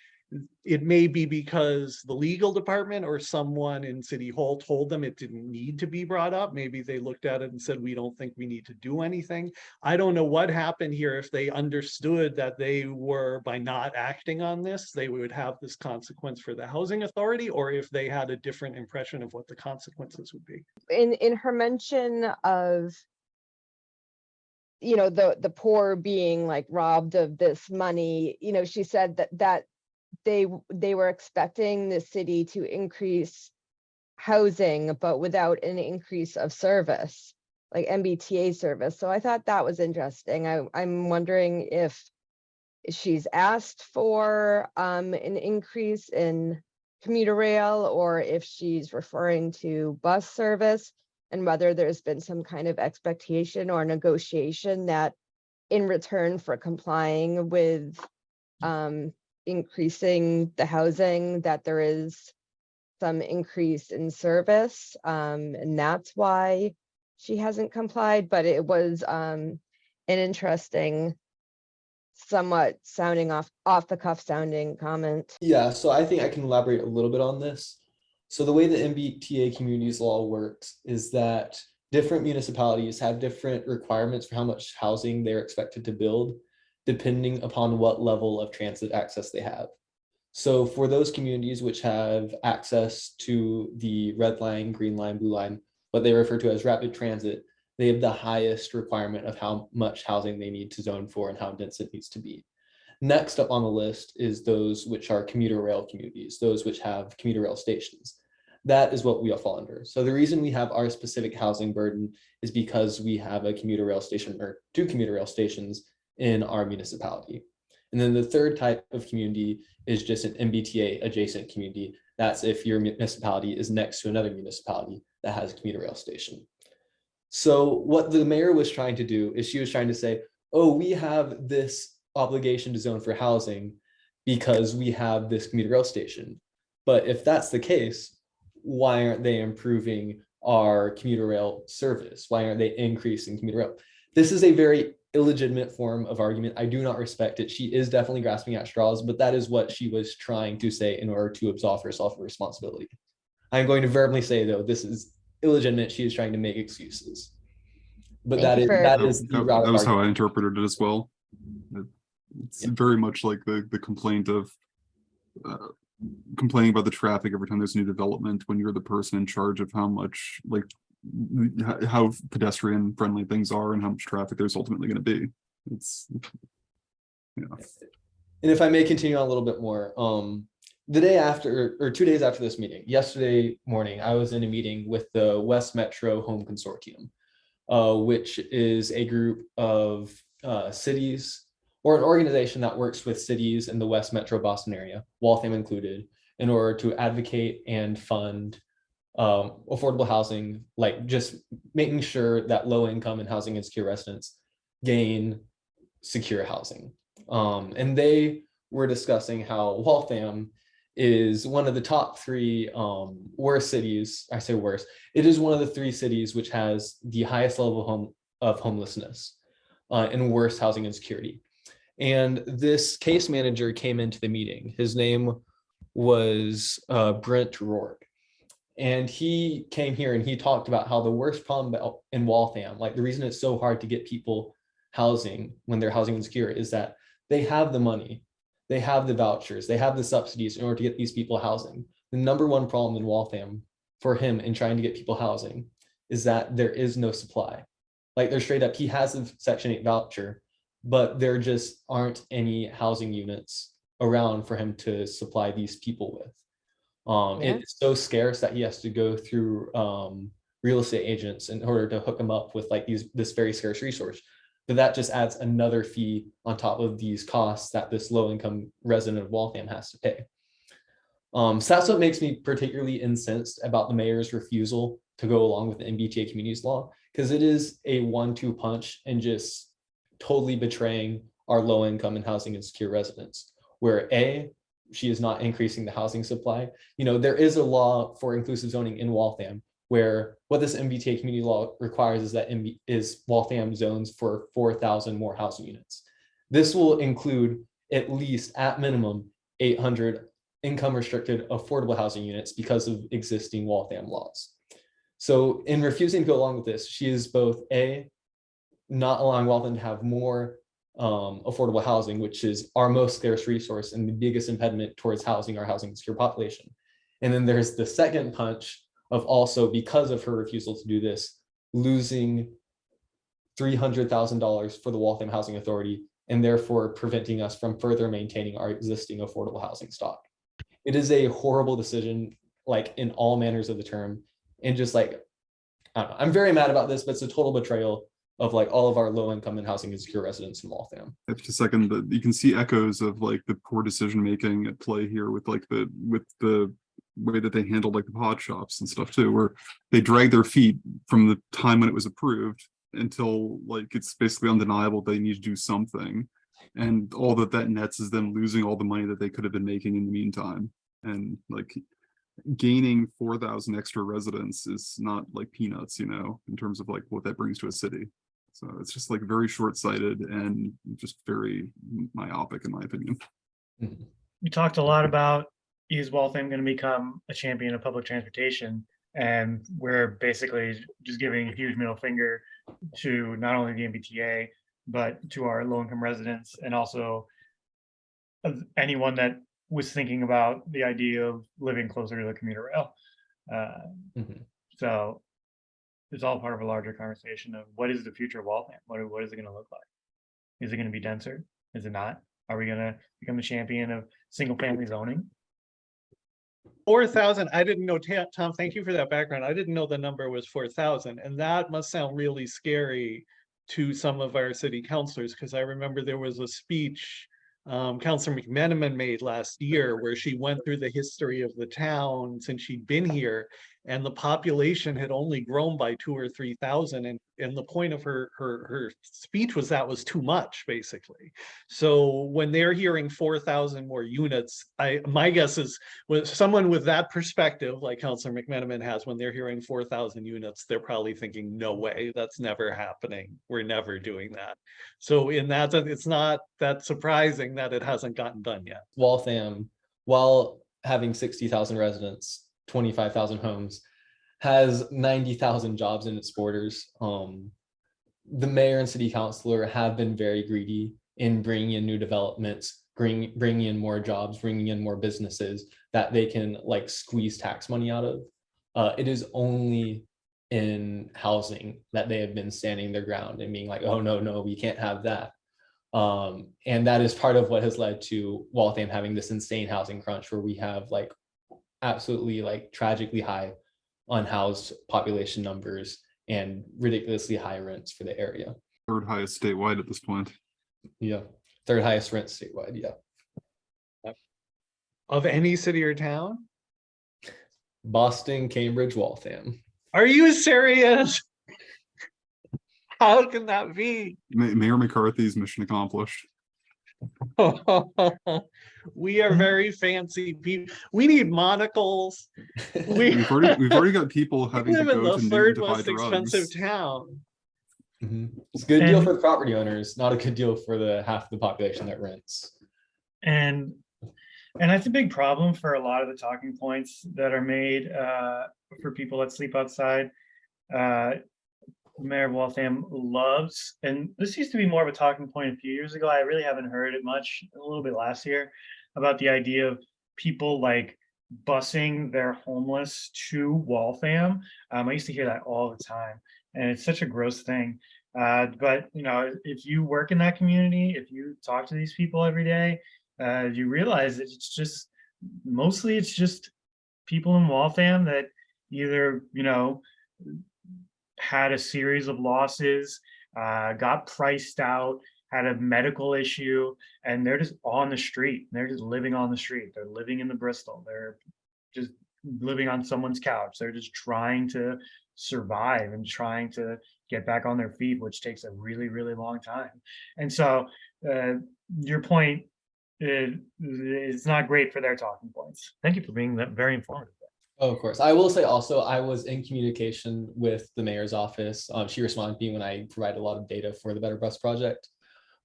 it may be because the legal department or someone in city hall told them it didn't need to be brought up. Maybe they looked at it and said, we don't think we need to do anything. I don't know what happened here. If they understood that they were by not acting on this, they would have this consequence for the housing authority, or if they had a different impression of what the consequences would be. in in her mention of you know the the poor being like robbed of this money you know she said that that they they were expecting the city to increase housing but without an increase of service like mbta service. So i thought that was interesting. I i'm wondering if she's asked for um an increase in commuter rail or if she's referring to bus service and whether there's been some kind of expectation or negotiation that in return for complying with um, increasing the housing, that there is some increase in service. Um, and that's why she hasn't complied, but it was um, an interesting, somewhat sounding off, off the cuff sounding comment. Yeah, so I think I can elaborate a little bit on this. So the way the MBTA communities law works is that different municipalities have different requirements for how much housing they're expected to build, depending upon what level of transit access they have. So for those communities which have access to the red line, green line, blue line, what they refer to as rapid transit, they have the highest requirement of how much housing they need to zone for and how dense it needs to be. Next up on the list is those which are commuter rail communities, those which have commuter rail stations. That is what we all fall under. So the reason we have our specific housing burden is because we have a commuter rail station or two commuter rail stations in our municipality. And then the third type of community is just an MBTA adjacent community. That's if your municipality is next to another municipality that has a commuter rail station. So what the mayor was trying to do is she was trying to say, oh, we have this obligation to zone for housing because we have this commuter rail station. But if that's the case, why aren't they improving our commuter rail service? Why aren't they increasing commuter rail? This is a very illegitimate form of argument. I do not respect it. She is definitely grasping at straws, but that is what she was trying to say in order to absolve herself of responsibility. I'm going to verbally say though, this is illegitimate. She is trying to make excuses. But Thank that you is, for- that That is the that- route that was how. I interpreted it as well. It's Yeah. very much like the, the complaint of uh, complaining about the traffic every time there's a new development, when you're the person in charge of how much, like, h- how pedestrian friendly things are and how much traffic there's ultimately gonna be. It's, yeah, And if I may continue on a little bit more, um, the day after, or two days after this meeting, yesterday morning, I was in a meeting with the West Metro Home Consortium, uh, which is a group of uh, cities or an organization that works with cities in the West Metro Boston area, Waltham included, in order to advocate and fund um, affordable housing, like just making sure that low income and housing insecure residents gain secure housing. Um, and they were discussing how Waltham is one of the top three um, worst cities. I say worst. It is one of the three cities which has the highest level of, home, of homelessness uh, and worst housing insecurity. And this case manager came into the meeting. His name was uh, Brent Rourke. And he came here and he talked about how the worst problem in Waltham, like the reason it's so hard to get people housing when they're housing insecure is that they have the money, they have the vouchers, they have the subsidies in order to get these people housing. The number one problem in Waltham for him in trying to get people housing is that there is no supply. Like they're straight up, he has a section eight voucher, but there just aren't any housing units around for him to supply these people with. Um, Yeah. it's so scarce that he has to go through, um, real estate agents in order to hook him up with like these, this very scarce resource. But that just adds another fee on top of these costs that this low income resident of Waltham has to pay. Um, so that's what makes me particularly incensed about the mayor's refusal to go along with the MBTA communities law, because it is a one-two punch and just totally betraying our low income and housing insecure residents. Where A, she is not increasing the housing supply. You know, there is a law for inclusive zoning in Waltham where what this MBTA community law requires is that MB is Waltham zones for four thousand more housing units. This will include at least at minimum eight hundred income restricted affordable housing units because of existing Waltham laws. So in refusing to go along with this, she is both A, not allowing Waltham to have more um, affordable housing, which is our most scarce resource and the biggest impediment towards housing our housing secure population. And then there's the second punch of also because of her refusal to do this, losing three hundred thousand dollars for the Waltham Housing Authority and therefore preventing us from further maintaining our existing affordable housing stock. It is a horrible decision, like in all manners of the term, and just like, I don't know, I'm very mad about this, but it's a total betrayal of like all of our low income and housing insecure residents in Waltham. Just a second, that you can see echoes of like the poor decision making at play here with like the, with the way that they handled like the pot shops and stuff too, where they dragged their feet from the time when it was approved until like it's basically undeniable they need to do something. And all that that nets is them losing all the money that they could have been making in the meantime. And like gaining four thousand extra residents is not like peanuts, you know, in terms of like what that brings to a city. So it's just like very short-sighted and just very myopic in my opinion. We talked a lot about is Waltham going to become a champion of public transportation? And we're basically just giving a huge middle finger to not only the MBTA, but to our low income residents and also anyone that was thinking about the idea of living closer to the commuter rail. Uh, Mhm. So it's all part of a larger conversation of what is the future of Waltham? What, what is it going to look like? Is it going to be denser? Is it not? Are we going to become the champion of single family zoning? Four thousand, I didn't know, Tom, thank you for that background. I didn't know the number was four thousand, and that must sound really scary to some of our city councilors, because I remember there was a speech um, Councilor McMenamin made last year where she went through the history of the town since she'd been here. And the population had only grown by two or three thousand, and, and the point of her, her, her speech was that was too much, basically. So when they're hearing four thousand more units, I, my guess is with someone with that perspective, like Councilor McMenamin has, when they're hearing four thousand units, they're probably thinking, no way, that's never happening. We're never doing that. So in that, it's not that surprising that it hasn't gotten done yet. Waltham, while having sixty thousand residents, twenty-five thousand homes, has ninety thousand jobs in its borders. Um, the mayor and city councilor have been very greedy in bringing in new developments, bring, bringing in more jobs, bringing in more businesses that they can like squeeze tax money out of. Uh, it is only in housing that they have been standing their ground and being like, oh, no, no, we can't have that. Um, and that is part of what has led to Waltham having this insane housing crunch where we have like absolutely like tragically high unhoused population numbers and ridiculously high rents for the area. Third highest statewide at this point. Yeah, third highest rent statewide, yeah. Of any city or town? Boston, Cambridge, Waltham. Are you serious? How can that be? Mayor McCarthy's mission accomplished. We are very fancy people. We need monocles. We We've already, we've already got people having to live in go the to Newton third to most expensive drugs. town. Mhm. It's a good deal for the property owners, not a good deal for the half the population that rents. And, and that's a big problem for a lot of the talking points that are made uh, for people that sleep outside. Uh, Mayor of Waltham loves, and this used to be more of a talking point a few years ago. I really haven't heard it much, a little bit last year, about the idea of people like busing their homeless to Waltham. Um, I used to hear that all the time, and it's such a gross thing. Uh, but you know, if you work in that community, if you talk to these people every day, uh, you realize that it's just mostly it's just people in Waltham that either you know had a series of losses, uh, got priced out, had a medical issue, and they're just on the street. They're just living on the street. They're living in the Bristol. They're just living on someone's couch. They're just trying to survive and trying to get back on their feet, which takes a really, really long time. And so uh, your point is, is not great for their talking points. Thank you for being that very informative. Oh, Of course. I will say also, I was in communication with the mayor's office. Um, she responded to me when I provided a lot of data for the Better Bus Project.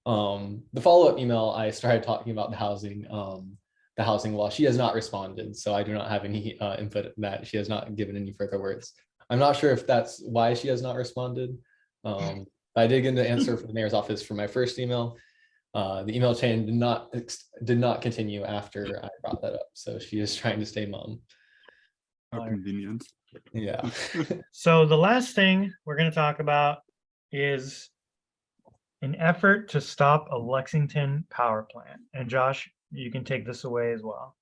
Um, the follow-up email, I started talking about the housing, um, the housing law. She has not responded, so I do not have any uh, input in that. She has not given any further words. I'm not sure if that's why she has not responded. Um, I did get an answer from the mayor's office for my first email. Uh, the email chain did not, did not continue after I brought that up. So she is trying to stay mum. How convenient. Yeah. So the last thing we're going to talk about is an effort to stop a Lexington power plant. And Josh, you can take this away as well.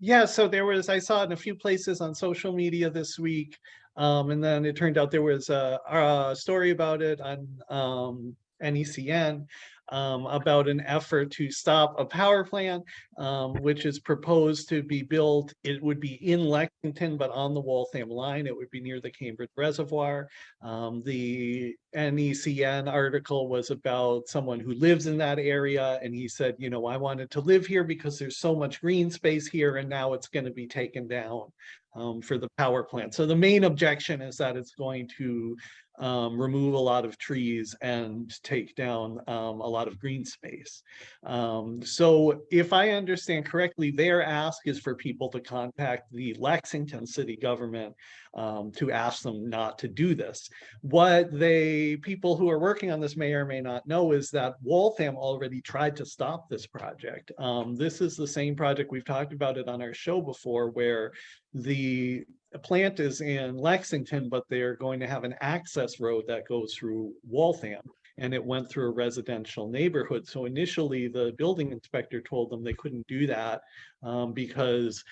Yeah, so there was, I saw it in a few places on social media this week. Um, and then it turned out there was a, a story about it on, um, NECN. Um, about an effort to stop a power plant, um, which is proposed to be built. It would be in Lexington, but on the Waltham line. It would be near the Cambridge Reservoir. Um, the NECN article was about someone who lives in that area and he said, you know, I wanted to live here because there's so much green space here and now it's going to be taken down um, for the power plant. So the main objection is that it's going to um, remove a lot of trees and take down um, a lot of green space. Um, so if I understand correctly, their ask is for people to contact the Lexington city government um, to ask them not to do this. What they, people who are working on this may or may not know is that Waltham already tried to stop this project. Um, this is the same project, we've talked about it on our show before, where the plant is in Lexington, but they're going to have an access road that goes through Waltham. And it went through a residential neighborhood. So initially, the building inspector told them they couldn't do that um, because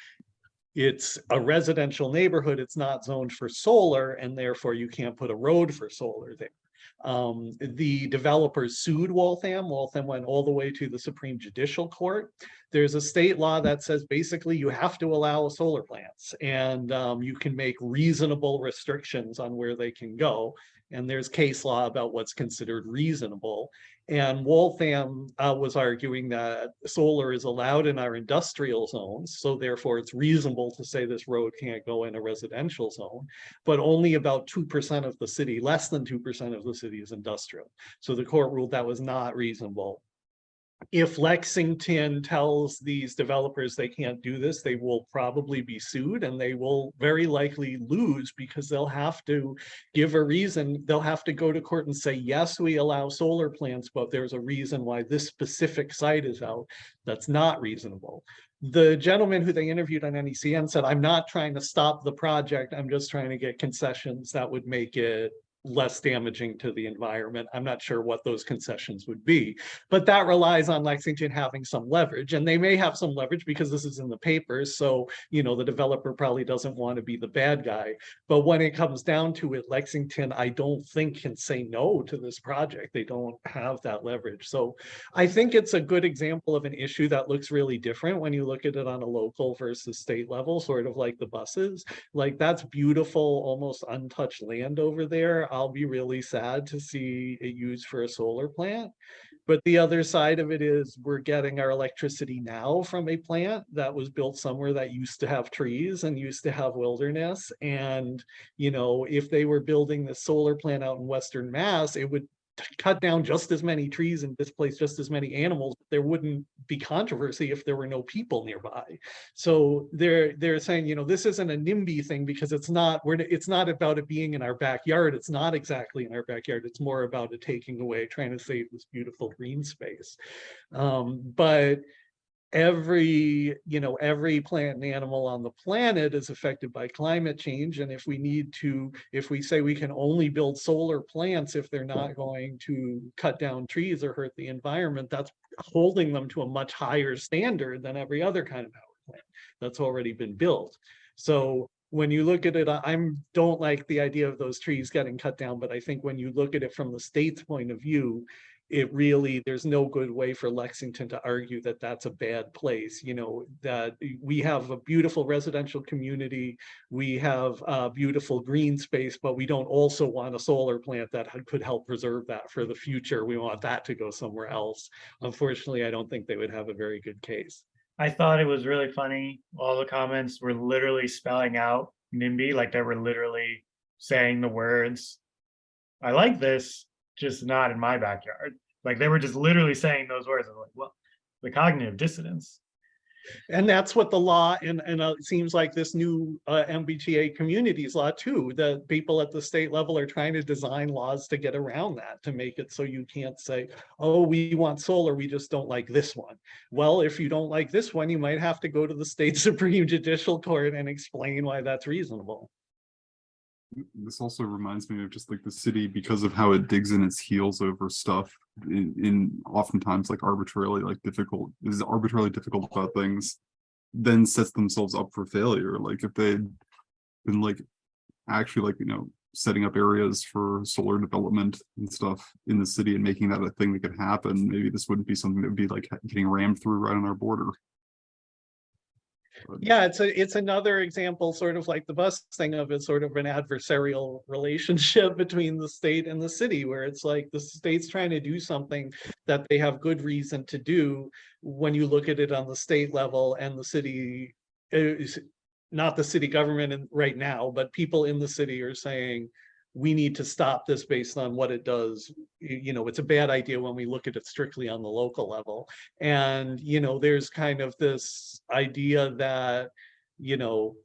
it's a residential neighborhood, it's not zoned for solar, and therefore you can't put a road for solar there. Um, the developers sued Waltham. Waltham went all the way to the Supreme Judicial Court. There's a state law that says basically you have to allow solar plants and um, you can make reasonable restrictions on where they can go. And there's case law about what's considered reasonable. And Waltham uh, was arguing that solar is allowed in our industrial zones, so therefore it's reasonable to say this road can't go in a residential zone. But only about two percent of the city, less than two percent of the city is industrial. So the court ruled that was not reasonable. If Lexington tells these developers they can't do this, they will probably be sued and they will very likely lose because they'll have to give a reason. They'll have to go to court and say, yes, we allow solar plants, but there's a reason why this specific site is out. That's not reasonable. The gentleman who they interviewed on NECN said, I'm not trying to stop the project. I'm just trying to get concessions that would make it less damaging to the environment. I'm not sure what those concessions would be, but that relies on Lexington having some leverage and they may have some leverage because this is in the papers. So, you know, the developer probably doesn't want to be the bad guy. But when it comes down to it, Lexington, I don't think can say no to this project. They don't have that leverage. So I think it's a good example of an issue that looks really different when you look at it on a local versus state level, sort of like the buses. Like that's beautiful, almost untouched land over there. I'll be really sad to see it used for a solar plant. But the other side of it is we're getting our electricity now from a plant that was built somewhere that used to have trees and used to have wilderness. And, you know, if they were building the solar plant out in Western Mass, it would cut down just as many trees and displace just as many animals, there wouldn't be controversy if there were no people nearby. So they're they're saying, you know, this isn't a NIMBY thing because it's not we're it's not about it being in our backyard. It's not exactly in our backyard. It's more about it taking away, trying to save this beautiful green space. Um, but every, you know, every plant and animal on the planet is affected by climate change. And if we need to, if we say we can only build solar plants if they're not going to cut down trees or hurt the environment, that's holding them to a much higher standard than every other kind of power plant that's already been built. So when you look at it, I- I'm, don't like the idea of those trees getting cut down, but I think when you look at it from the state's point of view, it really, there's no good way for Lexington to argue that that's a bad place, you know, that we have a beautiful residential community. We have a beautiful green space, but we don't also want a solar plant that could help preserve that for the future. We want that to go somewhere else. Unfortunately, I don't think they would have a very good case. I thought it was really funny. All the comments were literally spelling out NIMBY, like they were literally saying the words. I like this, just not in my backyard. Like they were just literally saying those words. I was like, well, the cognitive dissonance. And that's what the law, and, and it seems like this new uh, MBTA communities law too, the people at the state level are trying to design laws to get around that, to make it so you can't say, oh, we want solar, we just don't like this one. Well, if you don't like this one, you might have to go to the state Supreme Judicial Court and explain why that's reasonable. This also reminds me of just like the city because of how it digs in its heels over stuff in, in oftentimes like arbitrarily like difficult, is arbitrarily difficult about things. Then sets themselves up for failure. Like if they'd been like actually like, you know, setting up areas for solar development and stuff in the city and making that a thing that could happen, maybe this wouldn't be something that would be like getting rammed through right on our border. Yeah, it's a, it's another example, sort of like the bus thing of it's sort of an adversarial relationship between the state and the city, where it's like the state's trying to do something that they have good reason to do. When you look at it on the state level and the city uh, is not the city government right now, but people in the city are saying, we need to stop this based on what it does. You know, it's a bad idea when we look at it strictly on the local level. And, you know, there's kind of this idea that, you know,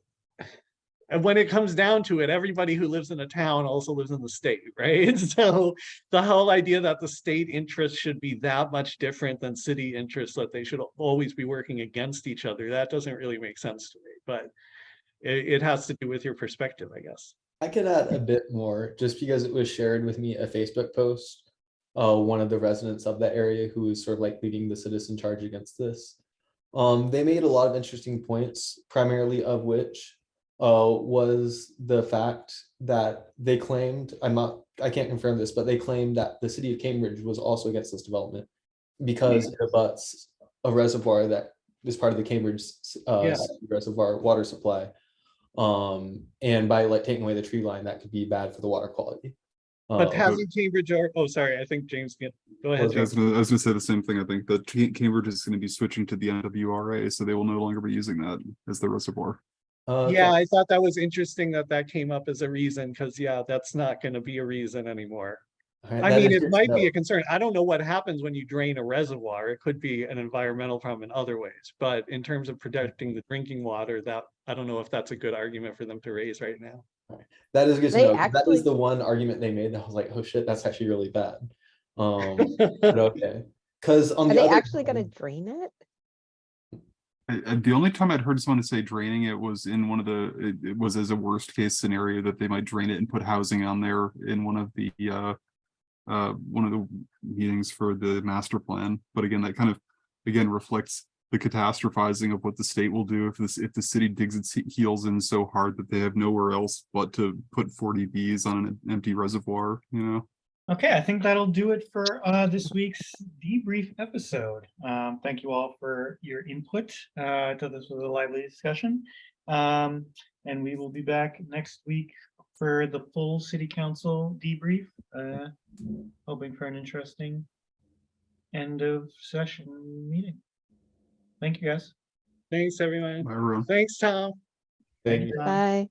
and when it comes down to it, everybody who lives in a town also lives in the state, right? So the whole idea that the state interest should be that much different than city interests, that they should always be working against each other, that doesn't really make sense to me, but it, it has to do with your perspective, I guess. I could add a bit more, just because it was shared with me a Facebook post. Uh, one of the residents of that area who is sort of like leading the citizen charge against this. Um, they made a lot of interesting points, primarily of which uh, was the fact that they claimed, I'm not, I can't confirm this, but they claimed that the city of Cambridge was also against this development because it abuts a reservoir that is part of the Cambridge uh, Yeah. reservoir water supply. Um, and by like taking away the tree line, that could be bad for the water quality. But Um, hasn't Cambridge, or, oh, sorry, I think James, get- go ahead. I was James. gonna, I was gonna say the same thing. I think that Cambridge is gonna be switching to the MWRA, so they will no longer be using that as the reservoir. uh, okay. Yeah, I thought that was interesting that that came up as a reason, because yeah, that's not gonna be a reason anymore. All right, I mean, it good to might be a concern. I don't know what happens when you drain a reservoir. It could be an environmental problem in other ways, but in terms of protecting the drinking water, that, I don't know if that's a good argument for them to raise right now. That is good to They know. 'cause That actually- is the one argument they made. that I was like, oh shit, that's actually really bad. Um, but okay. Cause on Are the they actually gonna drain it? I- I- the only time I'd heard someone say draining it was in one of the, it, it was as a worst case scenario that they might drain it and put housing on there in one of the, uh. Uh, one of the meetings for the master plan, but again, that kind of, again, reflects the catastrophizing of what the state will do if this, if the city digs its heels in so hard that they have nowhere else but to put forty Bs on an empty reservoir, you know? Okay, I think that'll do it for uh, this week's debrief episode. Um, thank you all for your input. Uh, I thought this was a lively discussion. Um, and we will be back next week for the full city council debrief. Uh, hoping for an interesting end of session meeting. Thank you, guys. Thanks, everyone. Everyone. Thanks, Tom. Thank you. Tom. Bye.